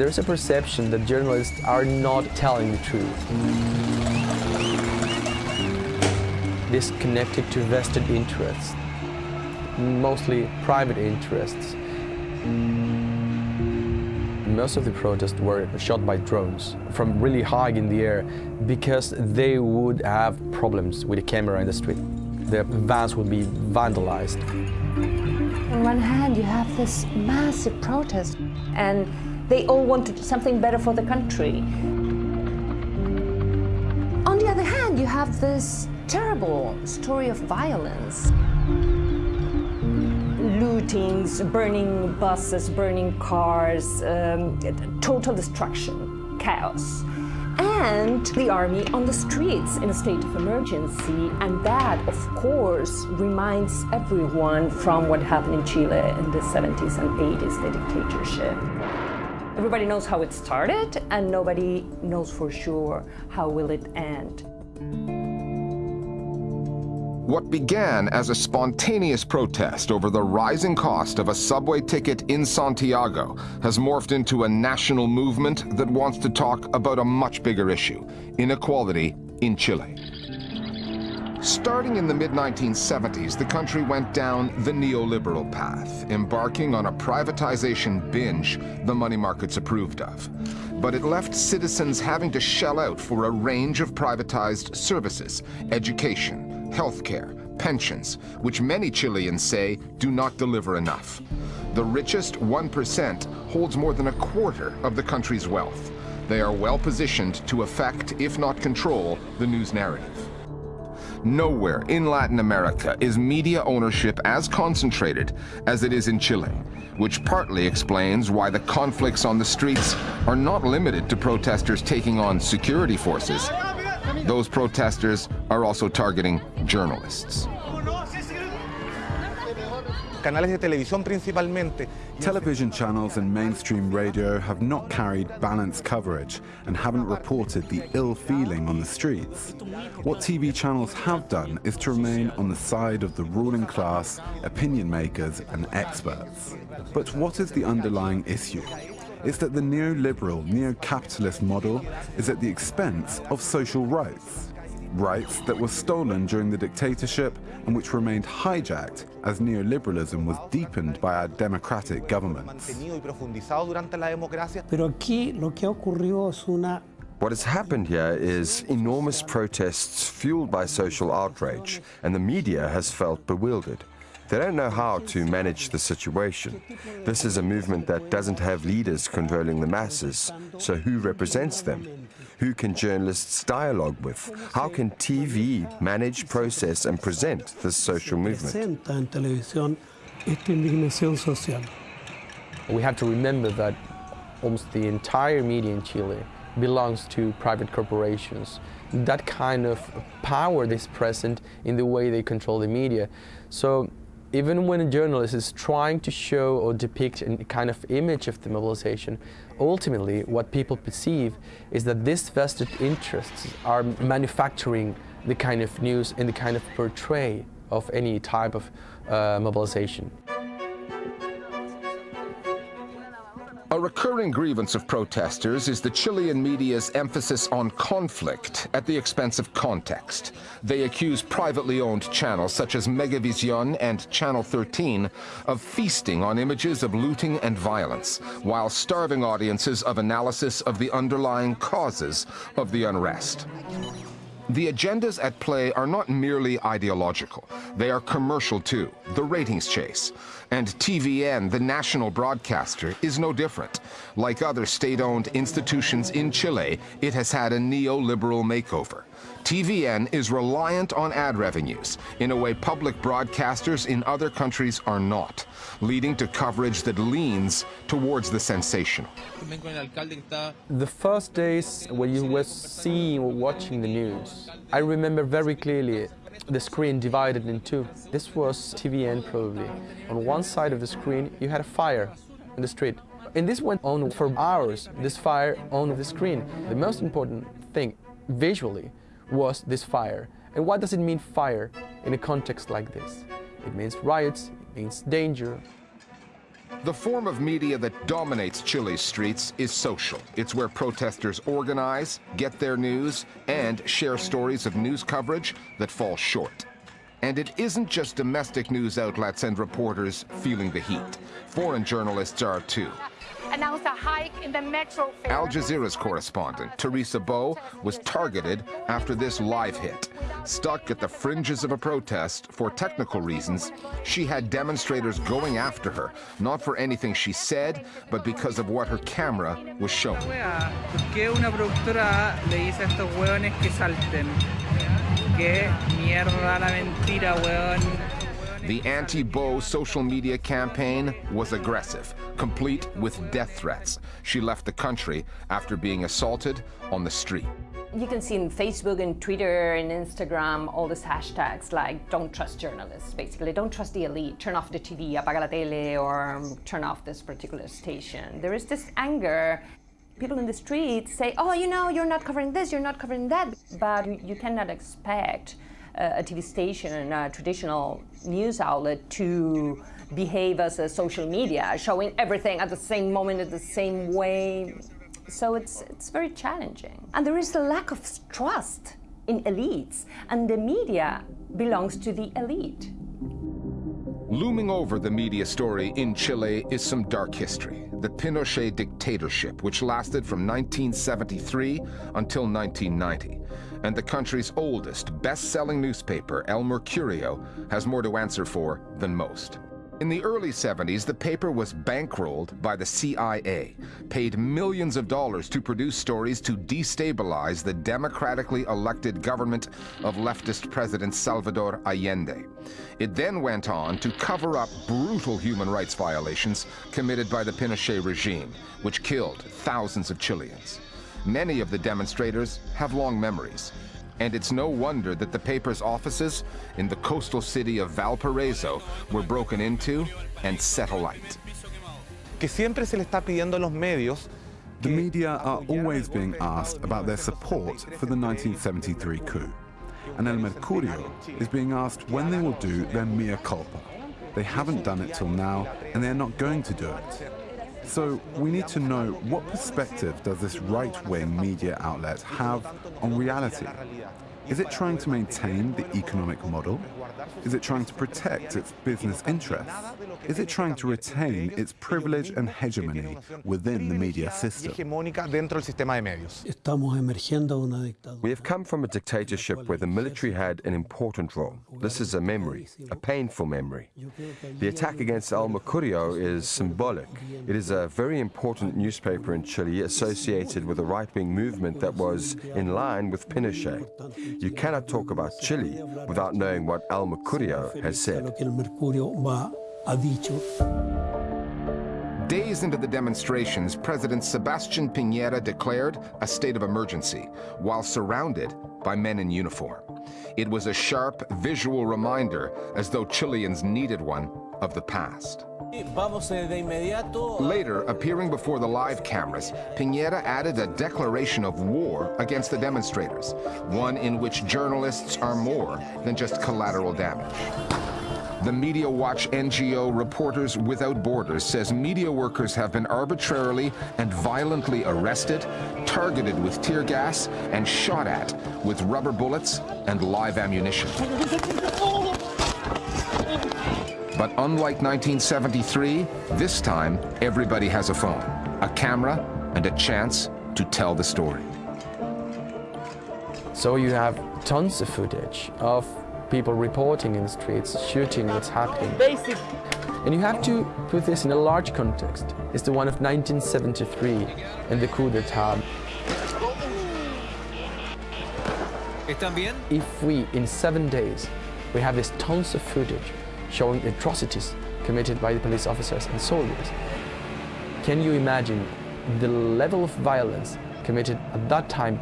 there's a perception that journalists are not telling the truth. This connected to vested interests, mostly private interests. Most of the protests were shot by drones from really high in the air because they would have problems with the camera in the street. The vans would be vandalized. On one hand, you have this massive protest, and they all wanted something better for the country. On the other hand, you have this terrible story of violence. Lootings, burning buses, burning cars, um, total destruction, chaos and the army on the streets in a state of emergency. And that, of course, reminds everyone from what happened in Chile in the 70s and 80s, the dictatorship. Everybody knows how it started, and nobody knows for sure how will it end. What began as a spontaneous protest over the rising cost of a subway ticket in Santiago has morphed into a national movement that wants to talk about a much bigger issue, inequality in Chile. Starting in the mid-1970s, the country went down the neoliberal path, embarking on a privatization binge the money markets approved of. But it left citizens having to shell out for a range of privatized services, education, healthcare, pensions, which many Chileans say do not deliver enough. The richest 1% holds more than a quarter of the country's wealth. They are well positioned to affect, if not control, the news narrative. Nowhere in Latin America is media ownership as concentrated as it is in Chile, which partly explains why the conflicts on the streets are not limited to protesters taking on security forces, those protesters are also targeting journalists. Television channels and mainstream radio have not carried balanced coverage and haven't reported the ill feeling on the streets. What TV channels have done is to remain on the side of the ruling class, opinion makers and experts. But what is the underlying issue? is that the neoliberal, neo-capitalist model is at the expense of social rights. Rights that were stolen during the dictatorship and which remained hijacked as neoliberalism was deepened by our democratic governments. What has happened here is enormous protests fueled by social outrage, and the media has felt bewildered. They don't know how to manage the situation. This is a movement that doesn't have leaders controlling the masses, so who represents them? Who can journalists dialogue with? How can TV manage, process and present this social movement? We have to remember that almost the entire media in Chile belongs to private corporations. That kind of power is present in the way they control the media. So even when a journalist is trying to show or depict a kind of image of the mobilization, ultimately what people perceive is that these vested interests are manufacturing the kind of news and the kind of portray of any type of uh, mobilization. A recurring grievance of protesters is the Chilean media's emphasis on conflict at the expense of context. They accuse privately owned channels such as Megavision and Channel 13 of feasting on images of looting and violence, while starving audiences of analysis of the underlying causes of the unrest. The agendas at play are not merely ideological. They are commercial too, the ratings chase. And TVN, the national broadcaster, is no different. Like other state-owned institutions in Chile, it has had a neoliberal makeover. TVN is reliant on ad revenues in a way public broadcasters in other countries are not, leading to coverage that leans towards the sensational. The first days when you were seeing or watching the news, I remember very clearly the screen divided in two. This was TVN probably. On one side of the screen you had a fire in the street. And this went on for hours, this fire on the screen. The most important thing visually was this fire. And what does it mean fire in a context like this? It means riots, it means danger. The form of media that dominates Chile's streets is social. It's where protesters organize, get their news, and share stories of news coverage that fall short. And it isn't just domestic news outlets and reporters feeling the heat. Foreign journalists are too. Announced a hike in the metro fare. Al Jazeera's correspondent, Teresa Bo, was targeted after this live hit. Stuck at the fringes of a protest for technical reasons, she had demonstrators going after her, not for anything she said, but because of what her camera was showing. The anti-Bo social media campaign was aggressive, complete with death threats. She left the country after being assaulted on the street. You can see in Facebook and Twitter and Instagram all these hashtags like don't trust journalists, basically. Don't trust the elite, turn off the TV, apaga la tele, or turn off this particular station. There is this anger. People in the streets say, oh, you know, you're not covering this, you're not covering that. But you, you cannot expect Uh, a TV station, and a traditional news outlet to behave as a social media, showing everything at the same moment, in the same way. So it's, it's very challenging. And there is a lack of trust in elites, and the media belongs to the elite. Looming over the media story in Chile is some dark history. The Pinochet dictatorship, which lasted from 1973 until 1990. And the country's oldest, best-selling newspaper, El Mercurio, has more to answer for than most. In the early 70s, the paper was bankrolled by the CIA, paid millions of dollars to produce stories to destabilize the democratically elected government of leftist President Salvador Allende. It then went on to cover up brutal human rights violations committed by the Pinochet regime, which killed thousands of Chileans. Many of the demonstrators have long memories, and it's no wonder that the paper's offices in the coastal city of Valparaiso were broken into and set alight. que siempre se le está pidiendo a los medios The media are always being asked about their support for the 1973 coup. And El Mercurio is being asked when they will do their mea culpa. They haven't done it till now, and they're not going to do it. So we need to know what perspective does this right-wing media outlet have on reality? Is it trying to maintain the economic model? Is it trying to protect its business interests? Is it trying to retain its privilege and hegemony within the media system? hegemónica dentro del sistema de medios. Estamos emergiendo de una dictadura. We have come from a dictatorship where the military had an important role. This is a memory, a painful memory. The attack against El Mercurio is symbolic. It is a very important newspaper in Chile associated with a right-wing movement that was in line with Pinochet. You cannot talk about Chile without knowing what El Mercurio has said. Days into the demonstrations, President Sebastian Piñera declared a state of emergency while surrounded by men in uniform. It was a sharp visual reminder, as though Chileans needed one, of the past. Later, appearing before the live cameras, Piñera added a declaration of war against the demonstrators, one in which journalists are more than just collateral damage. The Media Watch NGO Reporters Without Borders says media workers have been arbitrarily and violently arrested, targeted with tear gas, and shot at with rubber bullets and live ammunition. But unlike 1973, this time everybody has a phone, a camera, and a chance to tell the story. So you have tons of footage of people reporting in the streets, shooting what's happening. Basic. And you have to put this in a large context. It's the one of 1973 and the coup d'etat. If we, in seven days, we have this tons of footage showing atrocities committed by the police officers and soldiers, can you imagine the level of violence committed at that time